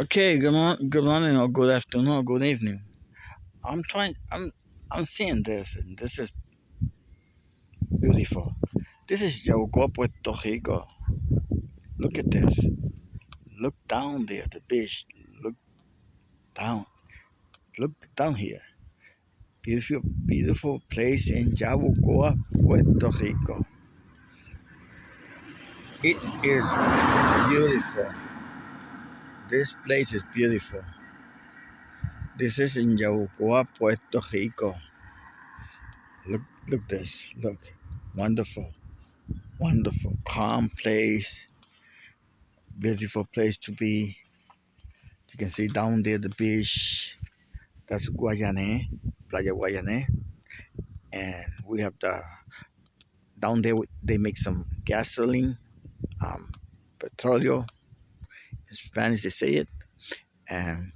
Okay, good morning, good morning, or good afternoon, or good evening. I'm trying. I'm I'm seeing this, and this is beautiful. This is Yabucoa, Puerto Rico. Look at this. Look down there, the beach. Look down. Look down here. Beautiful, beautiful place in Yabucoa, Puerto Rico. It is beautiful. This place is beautiful. This is in Yabucoa, Puerto Rico. Look, look this. Look, wonderful, wonderful, calm place, beautiful place to be. You can see down there the beach. That's Guayane, Playa Guayane, and we have the down there. They make some gasoline, um, petróleo. In Spanish, they say it, and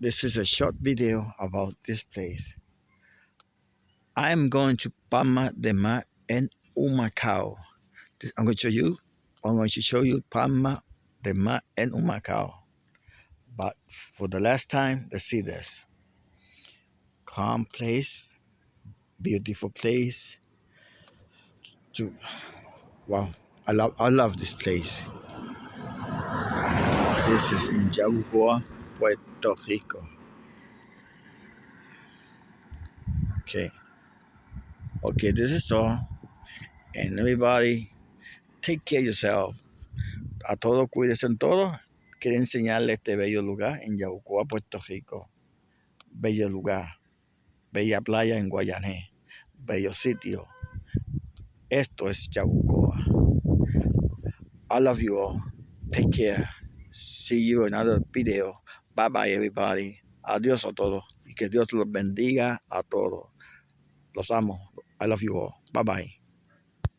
this is a short video about this place. I am going to Palma de Mar and Humacao. I'm going to show you. I'm going to show you Palma de Mar and Humacao. But for the last time, let's see this. Calm place, beautiful place. To wow, I love I love this place. This is in Puerto Rico. Okay. Okay, this is all. And everybody, take care of yourself. A todos cuídense en todo. Quiero enseñarle este bello lugar en Yabucoa, Puerto Rico. Bello lugar. Bella playa en Guayané. Bello sitio. Esto es Yabucoa. I love you all. Take care. See you in another video. Bye bye everybody. Adiós a todos. Y que Dios los bendiga a todos. Los amo. I love you all. Bye bye.